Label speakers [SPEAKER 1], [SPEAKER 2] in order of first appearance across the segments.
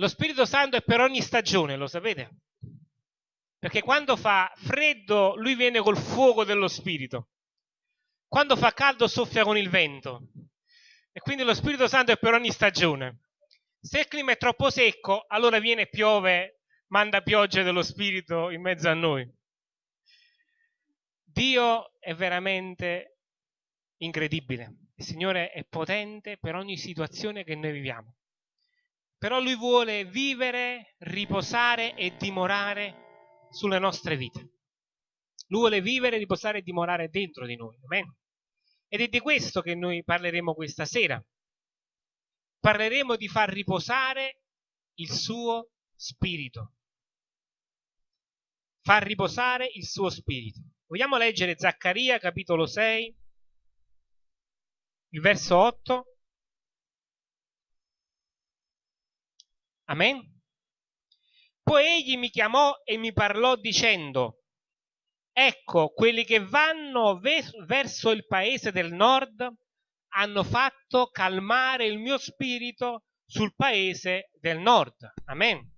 [SPEAKER 1] Lo Spirito Santo è per ogni stagione, lo sapete? Perché quando fa freddo lui viene col fuoco dello Spirito. Quando fa caldo soffia con il vento. E quindi lo Spirito Santo è per ogni stagione. Se il clima è troppo secco, allora viene e piove, manda pioggia dello Spirito in mezzo a noi. Dio è veramente incredibile. Il Signore è potente per ogni situazione che noi viviamo. Però Lui vuole vivere, riposare e dimorare sulle nostre vite. Lui vuole vivere, riposare e dimorare dentro di noi. Amen. Ed è di questo che noi parleremo questa sera. Parleremo di far riposare il suo spirito. Far riposare il suo spirito. Vogliamo leggere Zaccaria capitolo 6, il verso 8. Amen. Poi egli mi chiamò e mi parlò dicendo, ecco, quelli che vanno verso il paese del nord hanno fatto calmare il mio spirito sul paese del nord. Amen.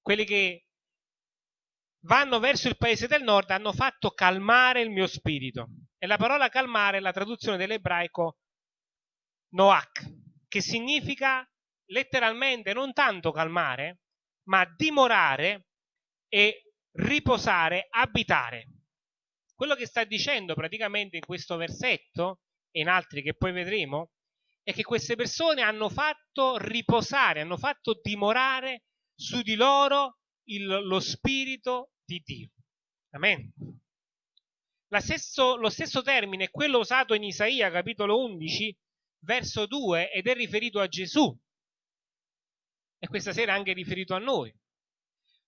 [SPEAKER 1] Quelli che vanno verso il paese del nord hanno fatto calmare il mio spirito. E la parola calmare è la traduzione dell'ebraico noach, che significa letteralmente non tanto calmare, ma dimorare e riposare, abitare. Quello che sta dicendo praticamente in questo versetto e in altri che poi vedremo è che queste persone hanno fatto riposare, hanno fatto dimorare su di loro il, lo spirito di Dio. Amen. Stesso, lo stesso termine è quello usato in Isaia capitolo 11 verso 2 ed è riferito a Gesù e questa sera anche riferito a noi.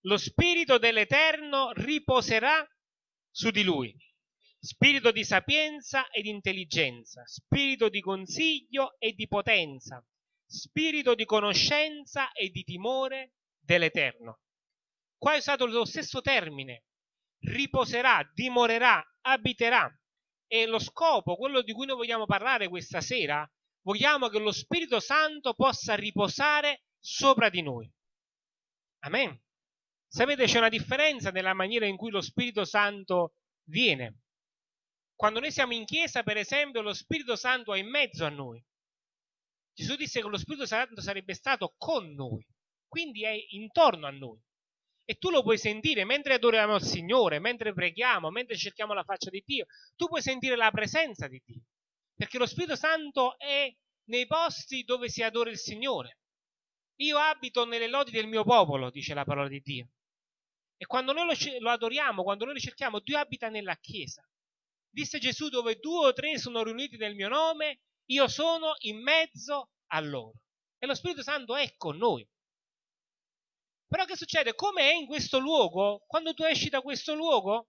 [SPEAKER 1] Lo spirito dell'Eterno riposerà su di lui, spirito di sapienza ed intelligenza, spirito di consiglio e di potenza, spirito di conoscenza e di timore dell'Eterno. Qua è usato lo stesso termine, riposerà, dimorerà, abiterà. E lo scopo, quello di cui noi vogliamo parlare questa sera, vogliamo che lo Spirito Santo possa riposare sopra di noi. Amen. Sapete, c'è una differenza nella maniera in cui lo Spirito Santo viene. Quando noi siamo in chiesa, per esempio, lo Spirito Santo è in mezzo a noi. Gesù disse che lo Spirito Santo sarebbe stato con noi, quindi è intorno a noi. E tu lo puoi sentire mentre adoriamo il Signore, mentre preghiamo, mentre cerchiamo la faccia di Dio. Tu puoi sentire la presenza di Dio. Perché lo Spirito Santo è nei posti dove si adora il Signore. Io abito nelle lodi del mio popolo, dice la parola di Dio. E quando noi lo, lo adoriamo, quando noi lo cerchiamo, Dio abita nella Chiesa. Disse Gesù, dove due o tre sono riuniti nel mio nome, io sono in mezzo a loro. E lo Spirito Santo è con noi. Però che succede? Come è in questo luogo, quando tu esci da questo luogo,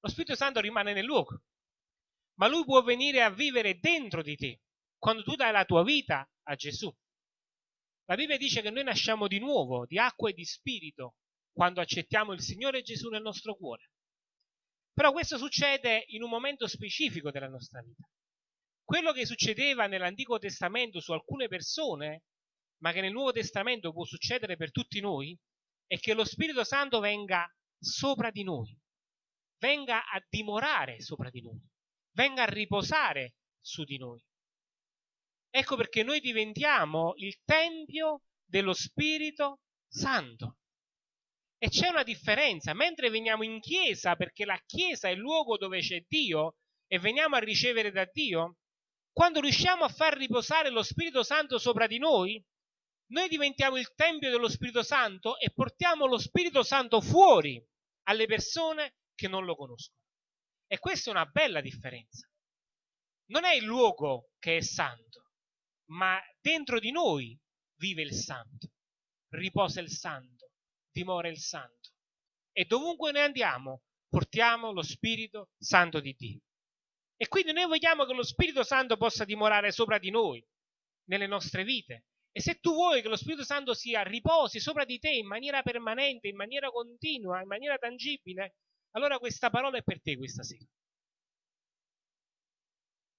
[SPEAKER 1] lo Spirito Santo rimane nel luogo. Ma lui può venire a vivere dentro di te, quando tu dai la tua vita a Gesù. La Bibbia dice che noi nasciamo di nuovo, di acqua e di spirito, quando accettiamo il Signore Gesù nel nostro cuore. Però questo succede in un momento specifico della nostra vita. Quello che succedeva nell'Antico Testamento su alcune persone ma che nel Nuovo Testamento può succedere per tutti noi, è che lo Spirito Santo venga sopra di noi, venga a dimorare sopra di noi, venga a riposare su di noi. Ecco perché noi diventiamo il Tempio dello Spirito Santo. E c'è una differenza, mentre veniamo in chiesa, perché la chiesa è il luogo dove c'è Dio e veniamo a ricevere da Dio, quando riusciamo a far riposare lo Spirito Santo sopra di noi, noi diventiamo il Tempio dello Spirito Santo e portiamo lo Spirito Santo fuori alle persone che non lo conoscono. E questa è una bella differenza. Non è il luogo che è santo, ma dentro di noi vive il santo, riposa il santo, dimora il santo. E dovunque noi andiamo, portiamo lo Spirito Santo di Dio. E quindi noi vogliamo che lo Spirito Santo possa dimorare sopra di noi, nelle nostre vite, e se tu vuoi che lo Spirito Santo sia riposi sopra di te in maniera permanente, in maniera continua, in maniera tangibile, allora questa parola è per te questa sera.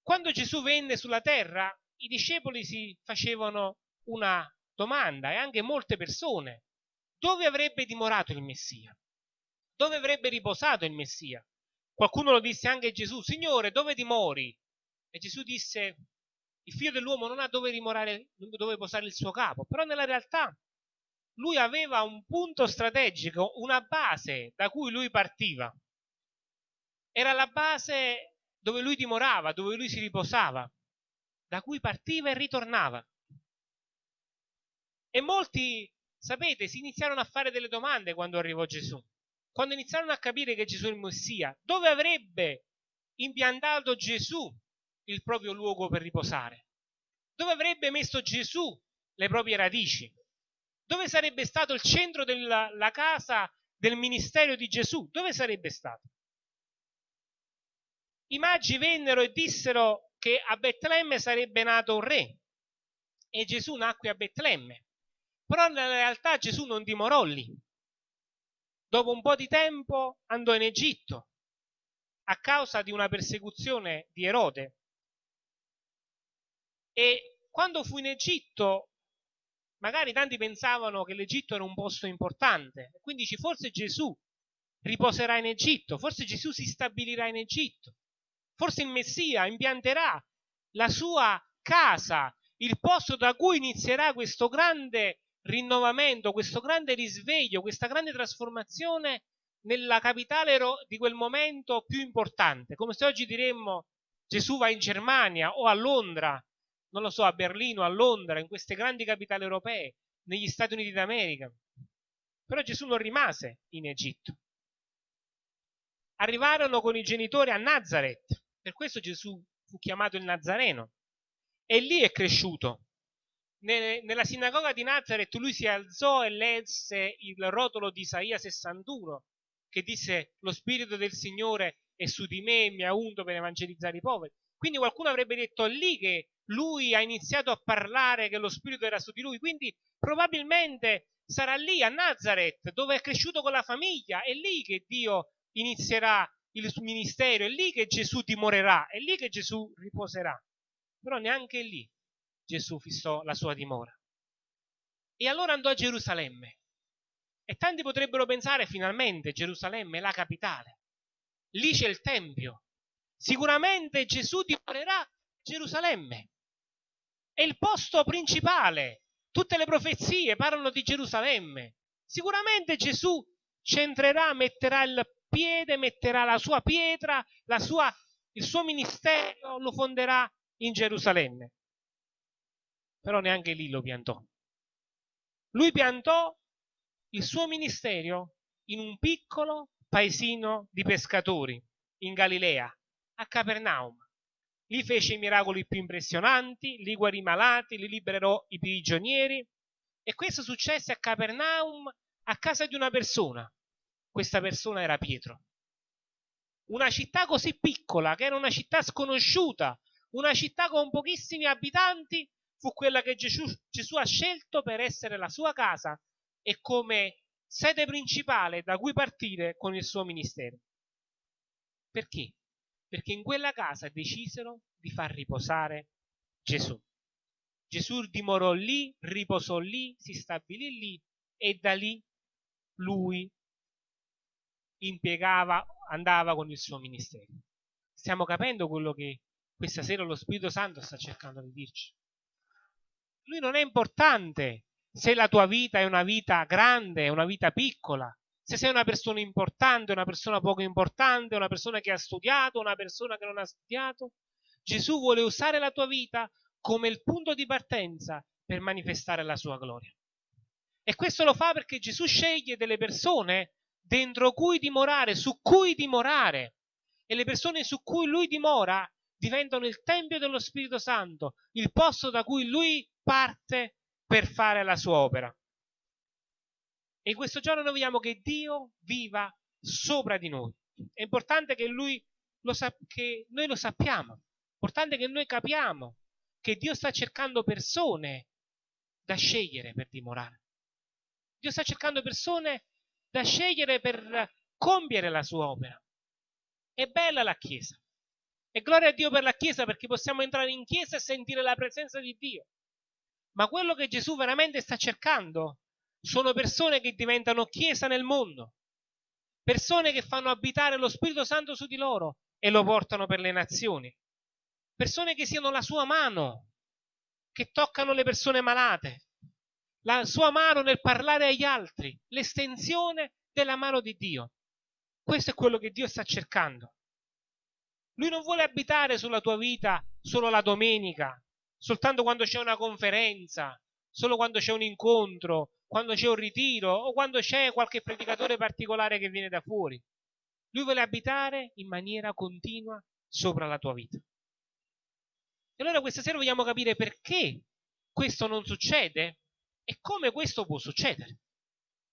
[SPEAKER 1] Quando Gesù venne sulla terra, i discepoli si facevano una domanda e anche molte persone, dove avrebbe dimorato il Messia? Dove avrebbe riposato il Messia? Qualcuno lo disse anche a Gesù, Signore, dove dimori? E Gesù disse, il figlio dell'uomo non ha dove dimorare, dove posare il suo capo, però nella realtà lui aveva un punto strategico, una base da cui lui partiva. Era la base dove lui dimorava, dove lui si riposava, da cui partiva e ritornava. E molti, sapete, si iniziarono a fare delle domande quando arrivò Gesù. Quando iniziarono a capire che Gesù è il Messia, dove avrebbe impiantato Gesù il proprio luogo per riposare? Dove avrebbe messo Gesù le proprie radici? Dove sarebbe stato il centro della casa del ministero di Gesù? Dove sarebbe stato? I magi vennero e dissero che a Betlemme sarebbe nato un re e Gesù nacque a Betlemme. Però nella realtà Gesù non dimorò lì. Dopo un po' di tempo andò in Egitto a causa di una persecuzione di Erode. E quando fu in Egitto, magari tanti pensavano che l'Egitto era un posto importante, quindi dici forse Gesù riposerà in Egitto, forse Gesù si stabilirà in Egitto, forse il Messia impianterà la sua casa, il posto da cui inizierà questo grande rinnovamento, questo grande risveglio, questa grande trasformazione nella capitale di quel momento più importante. Come se oggi diremmo Gesù va in Germania o a Londra, non lo so, a Berlino, a Londra, in queste grandi capitali europee, negli Stati Uniti d'America. Però Gesù non rimase in Egitto. Arrivarono con i genitori a Nazareth, per questo Gesù fu chiamato il Nazareno. E lì è cresciuto nella sinagoga di Nazareth lui si alzò e lesse il rotolo di Isaia 61 che disse lo spirito del Signore è su di me, mi ha unto per evangelizzare i poveri. Quindi qualcuno avrebbe detto lì che lui ha iniziato a parlare che lo spirito era su di lui, quindi probabilmente sarà lì a Nazareth dove è cresciuto con la famiglia, è lì che Dio inizierà il suo ministero, è lì che Gesù dimorerà, è lì che Gesù riposerà. Però neanche lì Gesù fissò la sua dimora. E allora andò a Gerusalemme. E tanti potrebbero pensare finalmente Gerusalemme è la capitale. Lì c'è il Tempio. Sicuramente Gesù dimorerà a Gerusalemme. È il posto principale. Tutte le profezie parlano di Gerusalemme. Sicuramente Gesù centrerà, metterà il piede, metterà la sua pietra, la sua, il suo ministero lo fonderà in Gerusalemme però neanche lì lo piantò. Lui piantò il suo ministero in un piccolo paesino di pescatori in Galilea, a Capernaum. Lì fece i miracoli più impressionanti, lì guarì i malati, lì liberò i prigionieri e questo successe a Capernaum a casa di una persona. Questa persona era Pietro. Una città così piccola, che era una città sconosciuta, una città con pochissimi abitanti, fu quella che Gesù, Gesù ha scelto per essere la sua casa e come sede principale da cui partire con il suo ministero. Perché? Perché in quella casa decisero di far riposare Gesù. Gesù dimorò lì, riposò lì, si stabilì lì e da lì lui impiegava, andava con il suo ministero. Stiamo capendo quello che questa sera lo Spirito Santo sta cercando di dirci lui non è importante se la tua vita è una vita grande, è una vita piccola, se sei una persona importante, una persona poco importante, una persona che ha studiato, una persona che non ha studiato. Gesù vuole usare la tua vita come il punto di partenza per manifestare la sua gloria. E questo lo fa perché Gesù sceglie delle persone dentro cui dimorare, su cui dimorare. E le persone su cui lui dimora diventano il Tempio dello Spirito Santo, il posto da cui lui parte per fare la sua opera. E in questo giorno noi vogliamo che Dio viva sopra di noi. È importante che, lui lo sa- che noi lo sappiamo, è importante che noi capiamo che Dio sta cercando persone da scegliere per dimorare. Dio sta cercando persone da scegliere per compiere la sua opera. È bella la Chiesa. E gloria a Dio per la Chiesa perché possiamo entrare in Chiesa e sentire la presenza di Dio. Ma quello che Gesù veramente sta cercando sono persone che diventano chiesa nel mondo, persone che fanno abitare lo Spirito Santo su di loro e lo portano per le nazioni, persone che siano la sua mano, che toccano le persone malate, la sua mano nel parlare agli altri, l'estensione della mano di Dio. Questo è quello che Dio sta cercando. Lui non vuole abitare sulla tua vita solo la domenica, soltanto quando c'è una conferenza, solo quando c'è un incontro, quando c'è un ritiro o quando c'è qualche predicatore particolare che viene da fuori. Lui vuole abitare in maniera continua sopra la tua vita. E allora questa sera vogliamo capire perché questo non succede e come questo può succedere.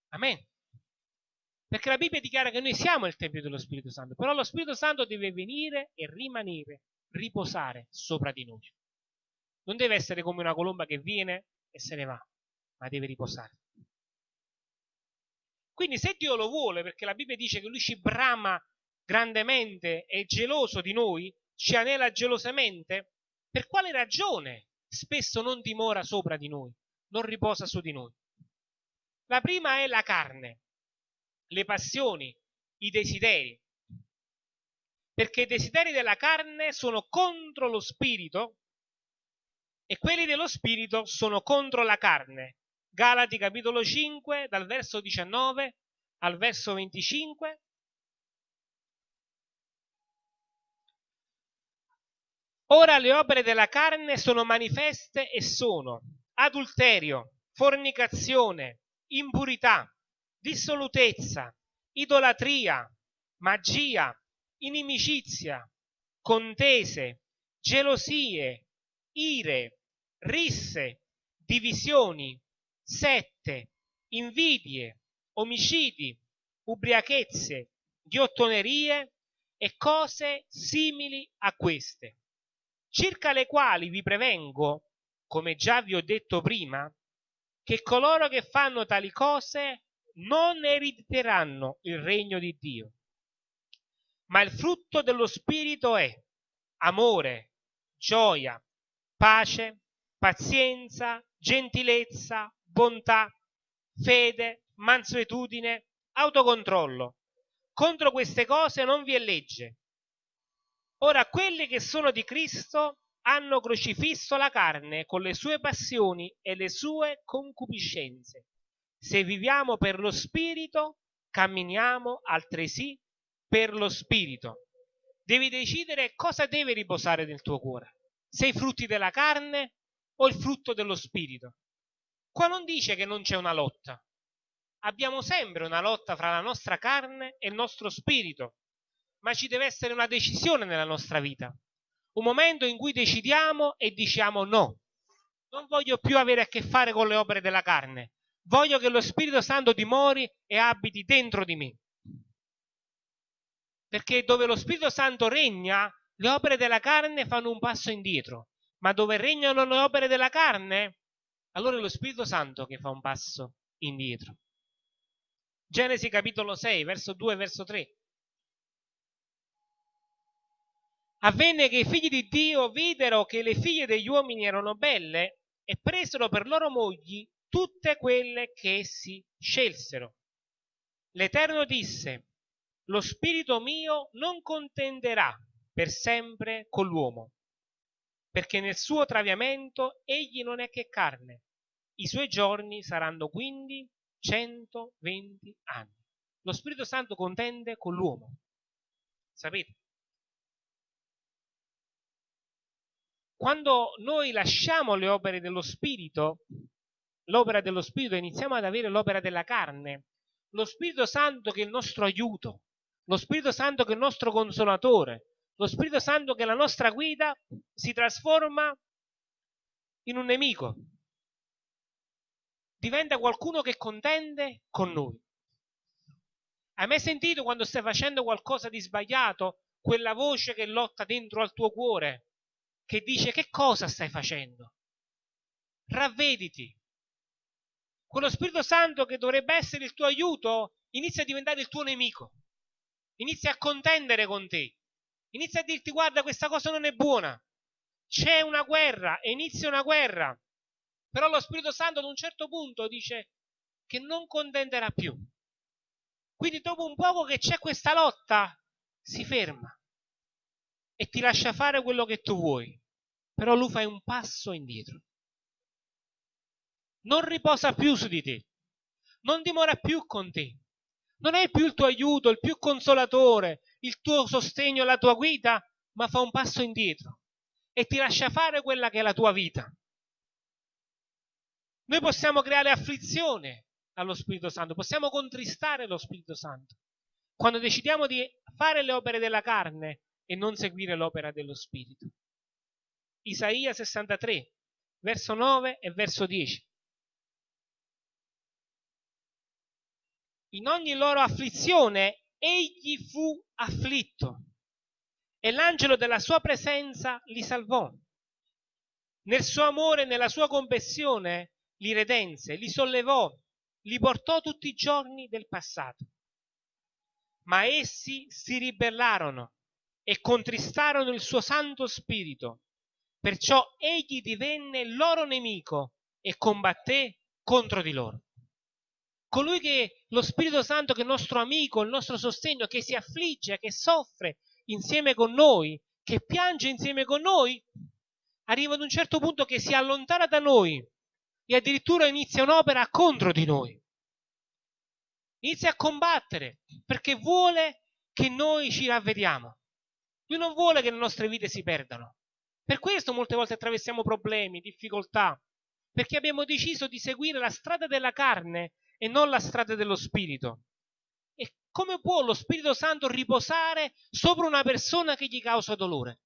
[SPEAKER 1] Amen. Perché la Bibbia dichiara che noi siamo il Tempio dello Spirito Santo, però lo Spirito Santo deve venire e rimanere, riposare sopra di noi. Non deve essere come una colomba che viene e se ne va, ma deve riposare. Quindi se Dio lo vuole, perché la Bibbia dice che lui ci brama grandemente, è geloso di noi, ci anela gelosamente, per quale ragione spesso non dimora sopra di noi, non riposa su di noi? La prima è la carne, le passioni, i desideri. Perché i desideri della carne sono contro lo spirito e quelli dello spirito sono contro la carne. Galati capitolo 5 dal verso 19 al verso 25. Ora le opere della carne sono manifeste e sono adulterio, fornicazione, impurità, dissolutezza, idolatria, magia, inimicizia, contese, gelosie, ire, risse, divisioni, sette, invidie, omicidi, ubriachezze, ghiottonerie e cose simili a queste, circa le quali vi prevengo, come già vi ho detto prima, che coloro che fanno tali cose non erediteranno il regno di Dio. Ma il frutto dello Spirito è amore, gioia, pace, pazienza, gentilezza, bontà, fede, mansuetudine, autocontrollo. Contro queste cose non vi è legge. Ora, quelli che sono di Cristo hanno crocifisso la carne con le sue passioni e le sue concupiscenze. Se viviamo per lo Spirito, camminiamo altresì per lo Spirito. Devi decidere cosa deve riposare nel tuo cuore. Se i frutti della carne o il frutto dello Spirito. Qua non dice che non c'è una lotta. Abbiamo sempre una lotta fra la nostra carne e il nostro spirito, ma ci deve essere una decisione nella nostra vita. Un momento in cui decidiamo e diciamo no. Non voglio più avere a che fare con le opere della carne, Voglio che lo Spirito Santo dimori e abiti dentro di me. Perché dove lo Spirito Santo regna, le opere della carne fanno un passo indietro. Ma dove regnano le opere della carne, allora è lo Spirito Santo che fa un passo indietro. Genesi capitolo 6, verso 2 e verso 3. Avvenne che i figli di Dio videro che le figlie degli uomini erano belle e presero per loro mogli tutte quelle che essi scelsero. L'Eterno disse, lo spirito mio non contenderà per sempre con l'uomo, perché nel suo traviamento egli non è che carne. I suoi giorni saranno quindi 120 anni. Lo Spirito Santo contende con l'uomo. Sapete? Quando noi lasciamo le opere dello Spirito, l'opera dello Spirito, iniziamo ad avere l'opera della carne. Lo Spirito Santo che è il nostro aiuto, lo Spirito Santo che è il nostro consolatore, lo Spirito Santo che è la nostra guida, si trasforma in un nemico. Diventa qualcuno che contende con noi. Hai mai sentito quando stai facendo qualcosa di sbagliato quella voce che lotta dentro al tuo cuore, che dice che cosa stai facendo? Ravvediti, quello Spirito Santo che dovrebbe essere il tuo aiuto inizia a diventare il tuo nemico, inizia a contendere con te, inizia a dirti guarda questa cosa non è buona, c'è una guerra inizia una guerra. Però lo Spirito Santo ad un certo punto dice che non contenderà più. Quindi dopo un poco che c'è questa lotta, si ferma e ti lascia fare quello che tu vuoi. Però lui fa un passo indietro. Non riposa più su di te, non dimora più con te, non è più il tuo aiuto, il più consolatore, il tuo sostegno, la tua guida, ma fa un passo indietro e ti lascia fare quella che è la tua vita. Noi possiamo creare afflizione allo Spirito Santo, possiamo contristare lo Spirito Santo quando decidiamo di fare le opere della carne e non seguire l'opera dello Spirito. Isaia 63, verso 9 e verso 10. In ogni loro afflizione egli fu afflitto e l'angelo della sua presenza li salvò. Nel suo amore e nella sua compassione li redense, li sollevò, li portò tutti i giorni del passato. Ma essi si ribellarono e contristarono il suo Santo Spirito. Perciò egli divenne loro nemico e combatté contro di loro colui che lo Spirito Santo, che è nostro amico, il nostro sostegno, che si affligge, che soffre insieme con noi, che piange insieme con noi, arriva ad un certo punto che si allontana da noi e addirittura inizia un'opera contro di noi. Inizia a combattere perché vuole che noi ci ravvediamo. Lui non vuole che le nostre vite si perdano. Per questo molte volte attraversiamo problemi, difficoltà, perché abbiamo deciso di seguire la strada della carne e non la strada dello Spirito. E come può lo Spirito Santo riposare sopra una persona che gli causa dolore?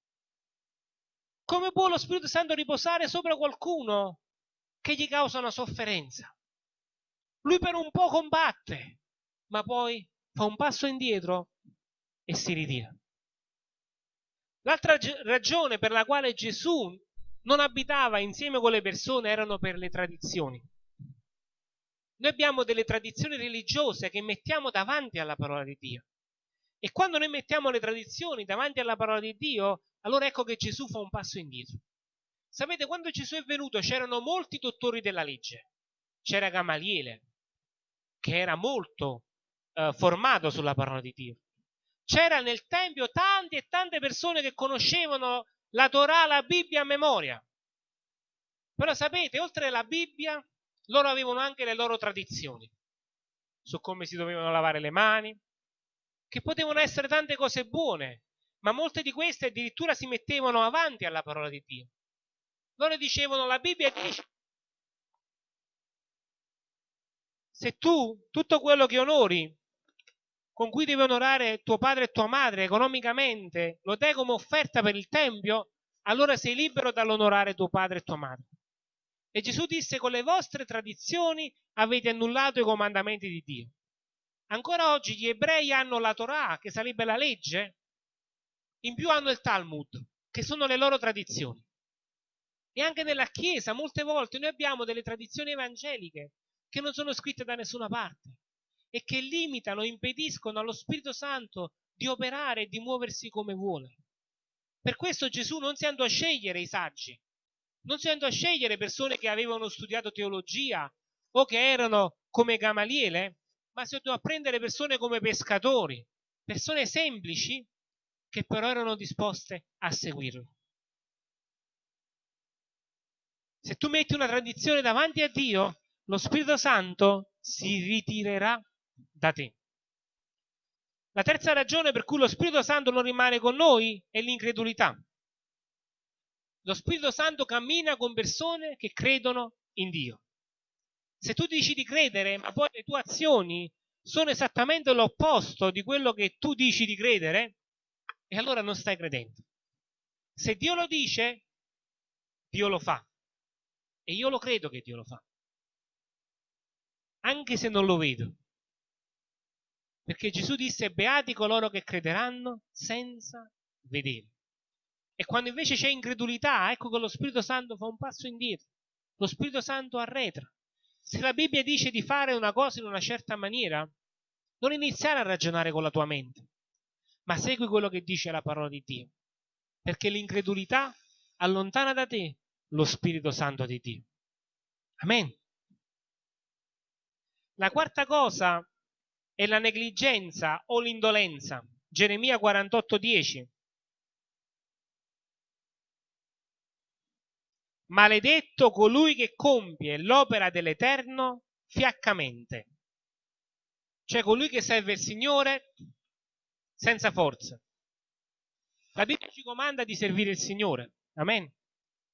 [SPEAKER 1] Come può lo Spirito Santo riposare sopra qualcuno che gli causa una sofferenza? Lui per un po' combatte, ma poi fa un passo indietro e si ritira. L'altra ragione per la quale Gesù non abitava insieme con le persone erano per le tradizioni. Noi abbiamo delle tradizioni religiose che mettiamo davanti alla parola di Dio. E quando noi mettiamo le tradizioni davanti alla parola di Dio, allora ecco che Gesù fa un passo indietro. Sapete, quando Gesù è venuto c'erano molti dottori della legge. C'era Gamaliele, che era molto eh, formato sulla parola di Dio. C'era nel Tempio tante e tante persone che conoscevano la Torah, la Bibbia a memoria. Però sapete, oltre alla Bibbia loro avevano anche le loro tradizioni su come si dovevano lavare le mani, che potevano essere tante cose buone, ma molte di queste addirittura si mettevano avanti alla parola di Dio. Loro dicevano, la Bibbia dice, se tu tutto quello che onori, con cui devi onorare tuo padre e tua madre economicamente, lo dai come offerta per il Tempio, allora sei libero dall'onorare tuo padre e tua madre. E Gesù disse, con le vostre tradizioni avete annullato i comandamenti di Dio. Ancora oggi gli ebrei hanno la Torah, che sarebbe la legge, in più hanno il Talmud, che sono le loro tradizioni. E anche nella Chiesa molte volte noi abbiamo delle tradizioni evangeliche che non sono scritte da nessuna parte e che limitano, impediscono allo Spirito Santo di operare e di muoversi come vuole. Per questo Gesù non si andò a scegliere i saggi, non si andò a scegliere persone che avevano studiato teologia o che erano come Gamaliele, ma si andò a prendere persone come pescatori, persone semplici che però erano disposte a seguirlo. Se tu metti una tradizione davanti a Dio, lo Spirito Santo si ritirerà da te. La terza ragione per cui lo Spirito Santo non rimane con noi è l'incredulità. Lo Spirito Santo cammina con persone che credono in Dio. Se tu dici di credere, ma poi le tue azioni sono esattamente l'opposto di quello che tu dici di credere, e allora non stai credendo. Se Dio lo dice, Dio lo fa. E io lo credo che Dio lo fa. Anche se non lo vedo. Perché Gesù disse, beati coloro che crederanno senza vedere. E quando invece c'è incredulità, ecco che lo Spirito Santo fa un passo indietro. Lo Spirito Santo arretra. Se la Bibbia dice di fare una cosa in una certa maniera, non iniziare a ragionare con la tua mente, ma segui quello che dice la parola di Dio. Perché l'incredulità allontana da te lo Spirito Santo di Dio. Amen. La quarta cosa è la negligenza o l'indolenza. Geremia 48:10. Maledetto colui che compie l'opera dell'Eterno fiaccamente. Cioè colui che serve il Signore senza forza. La Bibbia ci comanda di servire il Signore. Amen.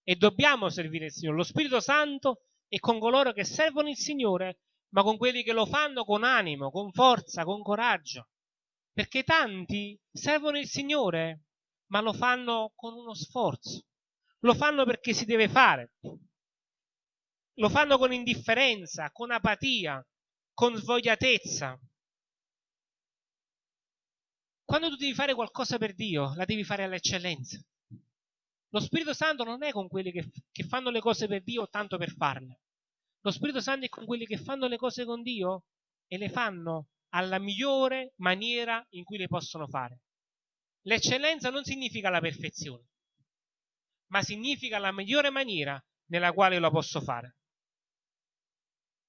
[SPEAKER 1] E dobbiamo servire il Signore. Lo Spirito Santo è con coloro che servono il Signore, ma con quelli che lo fanno con animo, con forza, con coraggio. Perché tanti servono il Signore, ma lo fanno con uno sforzo. Lo fanno perché si deve fare. Lo fanno con indifferenza, con apatia, con svogliatezza. Quando tu devi fare qualcosa per Dio, la devi fare all'eccellenza. Lo Spirito Santo non è con quelli che, che fanno le cose per Dio tanto per farle. Lo Spirito Santo è con quelli che fanno le cose con Dio e le fanno alla migliore maniera in cui le possono fare. L'eccellenza non significa la perfezione, ma significa la migliore maniera nella quale lo posso fare.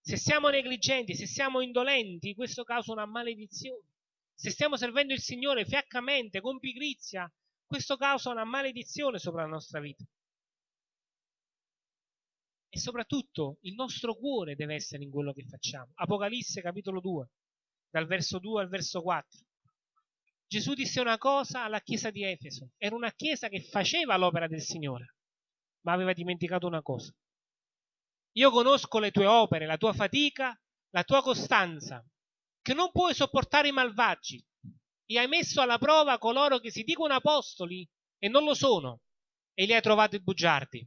[SPEAKER 1] Se siamo negligenti, se siamo indolenti, questo causa una maledizione. Se stiamo servendo il Signore fiaccamente, con pigrizia, questo causa una maledizione sopra la nostra vita. E soprattutto il nostro cuore deve essere in quello che facciamo. Apocalisse capitolo 2, dal verso 2 al verso 4. Gesù disse una cosa alla chiesa di Efeso. Era una chiesa che faceva l'opera del Signore, ma aveva dimenticato una cosa. Io conosco le tue opere, la tua fatica, la tua costanza, che non puoi sopportare i malvagi, e hai messo alla prova coloro che si dicono apostoli e non lo sono, e li hai trovati bugiardi.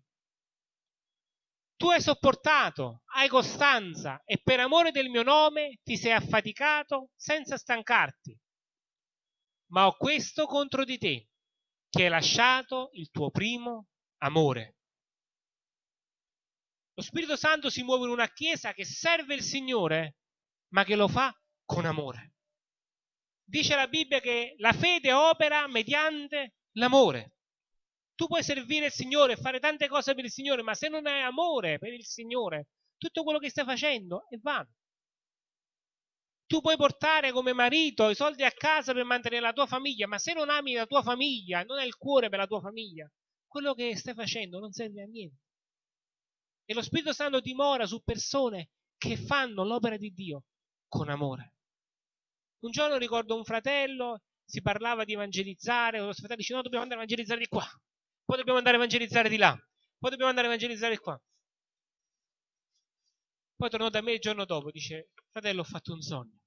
[SPEAKER 1] Tu hai sopportato, hai costanza e per amore del mio nome ti sei affaticato senza stancarti. Ma ho questo contro di te, che hai lasciato il tuo primo amore. Lo Spirito Santo si muove in una chiesa che serve il Signore, ma che lo fa con amore dice la Bibbia che la fede opera mediante l'amore. Tu puoi servire il Signore fare tante cose per il Signore, ma se non hai amore per il Signore, tutto quello che stai facendo è vano. Tu puoi portare come marito i soldi a casa per mantenere la tua famiglia, ma se non ami la tua famiglia, non hai il cuore per la tua famiglia, quello che stai facendo non serve a niente. E lo Spirito Santo dimora su persone che fanno l'opera di Dio con amore. Un giorno ricordo un fratello, si parlava di evangelizzare, lo fratello dice no, dobbiamo andare a evangelizzare di qua, poi dobbiamo andare a evangelizzare di là, poi dobbiamo andare a evangelizzare qua. Poi tornò da me il giorno dopo, dice, fratello ho fatto un sogno.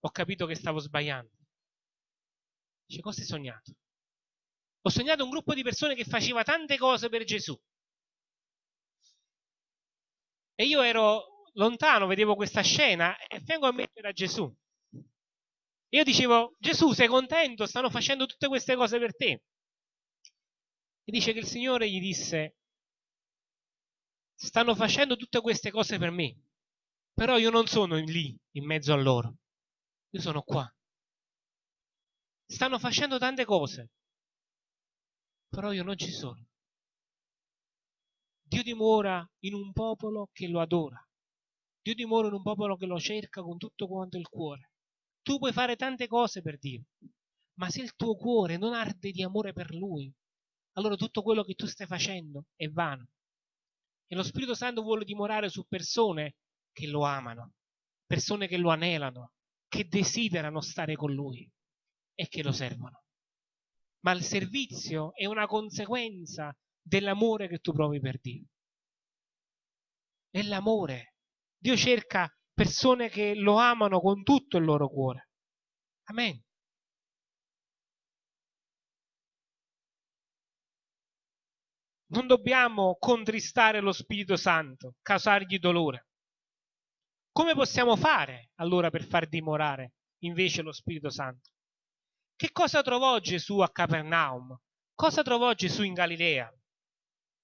[SPEAKER 1] Ho capito che stavo sbagliando. Dice, cosa hai sognato? Ho sognato un gruppo di persone che faceva tante cose per Gesù. E io ero lontano vedevo questa scena e vengo a me c'era Gesù. Io dicevo, Gesù, sei contento? Stanno facendo tutte queste cose per te. E dice che il Signore gli disse, stanno facendo tutte queste cose per me, però io non sono lì in mezzo a loro, io sono qua. Stanno facendo tante cose, però io non ci sono. Dio dimora in un popolo che lo adora. Dio dimora in un popolo che lo cerca con tutto quanto il cuore. Tu puoi fare tante cose per Dio, ma se il tuo cuore non arde di amore per Lui, allora tutto quello che tu stai facendo è vano. E lo Spirito Santo vuole dimorare su persone che lo amano, persone che lo anelano, che desiderano stare con Lui e che lo servono. Ma il servizio è una conseguenza dell'amore che tu provi per Dio. È l'amore Dio cerca persone che lo amano con tutto il loro cuore. Amen. Non dobbiamo contristare lo Spirito Santo, causargli dolore. Come possiamo fare allora per far dimorare invece lo Spirito Santo? Che cosa trovò Gesù a Capernaum? Cosa trovò Gesù in Galilea?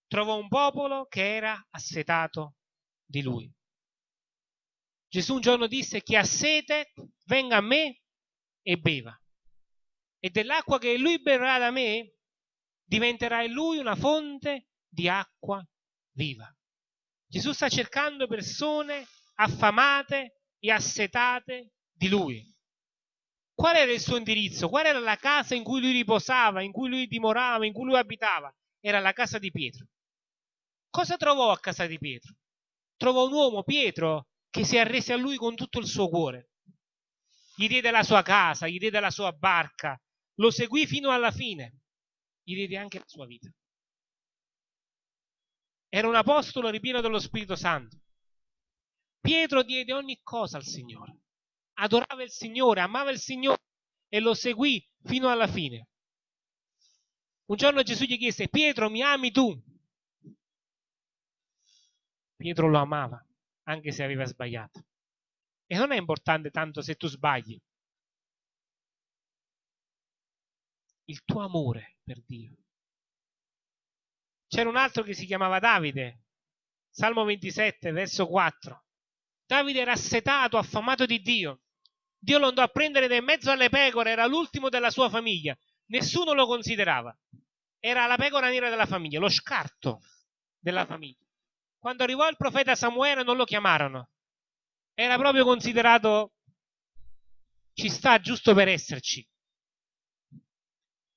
[SPEAKER 1] Trovò un popolo che era assetato di lui. Gesù un giorno disse chi ha sete venga a me e beva. E dell'acqua che lui berrà da me diventerà in lui una fonte di acqua viva. Gesù sta cercando persone affamate e assetate di lui. Qual era il suo indirizzo? Qual era la casa in cui lui riposava, in cui lui dimorava, in cui lui abitava? Era la casa di Pietro. Cosa trovò a casa di Pietro? Trovò un uomo, Pietro, che si arrese a lui con tutto il suo cuore. Gli diede la sua casa, gli diede la sua barca, lo seguì fino alla fine, gli diede anche la sua vita. Era un apostolo ripieno dello Spirito Santo. Pietro diede ogni cosa al Signore, adorava il Signore, amava il Signore e lo seguì fino alla fine. Un giorno Gesù gli chiese, Pietro, mi ami tu? Pietro lo amava, anche se aveva sbagliato. E non è importante tanto se tu sbagli. Il tuo amore per Dio. C'era un altro che si chiamava Davide, Salmo 27, verso 4. Davide era assetato, affamato di Dio. Dio lo andò a prendere da mezzo alle pecore, era l'ultimo della sua famiglia. Nessuno lo considerava. Era la pecora nera della famiglia, lo scarto della famiglia. Quando arrivò il profeta Samuele non lo chiamarono. Era proprio considerato ci sta giusto per esserci.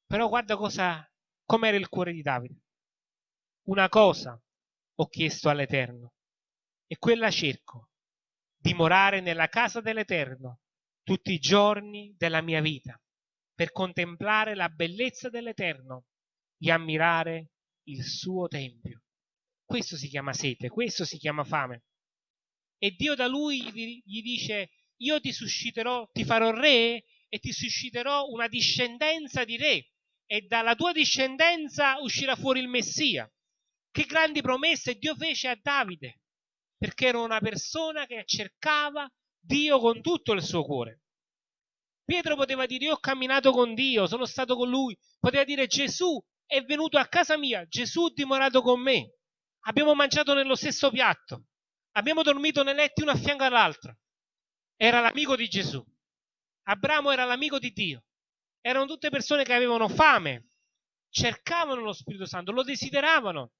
[SPEAKER 1] Però guarda cosa com'era il cuore di Davide. Una cosa ho chiesto all'Eterno e quella cerco, dimorare nella casa dell'Eterno tutti i giorni della mia vita, per contemplare la bellezza dell'Eterno e ammirare il suo tempio. Questo si chiama sete, questo si chiama fame. E Dio da lui gli dice, io ti susciterò, ti farò re e ti susciterò una discendenza di re e dalla tua discendenza uscirà fuori il Messia. Che grandi promesse Dio fece a Davide perché era una persona che cercava Dio con tutto il suo cuore. Pietro poteva dire io ho camminato con Dio, sono stato con lui, poteva dire Gesù è venuto a casa mia, Gesù ha dimorato con me, abbiamo mangiato nello stesso piatto, abbiamo dormito nei letti uno a fianco all'altro. Era l'amico di Gesù. Abramo era l'amico di Dio. Erano tutte persone che avevano fame, cercavano lo Spirito Santo, lo desideravano.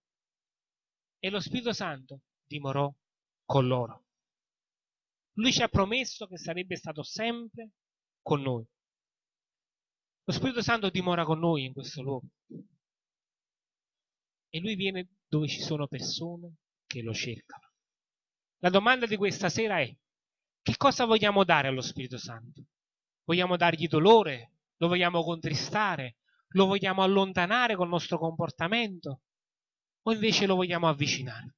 [SPEAKER 1] E lo Spirito Santo dimorò con loro. Lui ci ha promesso che sarebbe stato sempre con noi. Lo Spirito Santo dimora con noi in questo luogo. E lui viene dove ci sono persone che lo cercano. La domanda di questa sera è, che cosa vogliamo dare allo Spirito Santo? Vogliamo dargli dolore? Lo vogliamo contristare? Lo vogliamo allontanare col nostro comportamento? O invece lo vogliamo avvicinare?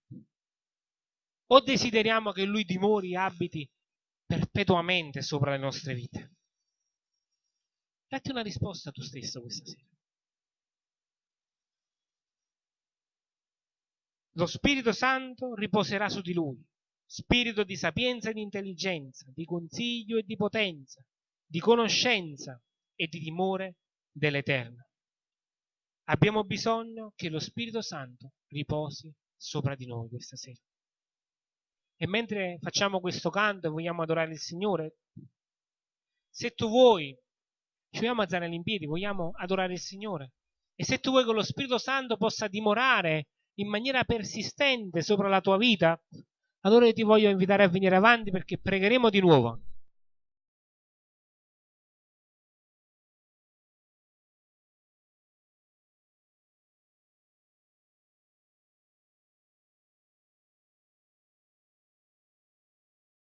[SPEAKER 1] o desideriamo che Lui dimori e abiti perpetuamente sopra le nostre vite? Datti una risposta tu stesso questa sera. Lo Spirito Santo riposerà su di lui, spirito di sapienza e di intelligenza, di consiglio e di potenza, di conoscenza e di timore dell'Eterno. Abbiamo bisogno che lo Spirito Santo riposi sopra di noi questa sera. E mentre facciamo questo canto e vogliamo adorare il Signore, se tu vuoi, ci vogliamo alzare in piedi, vogliamo adorare il Signore. E se tu vuoi che lo Spirito Santo possa dimorare in maniera persistente sopra la tua vita, allora ti voglio invitare a venire avanti perché pregheremo di nuovo.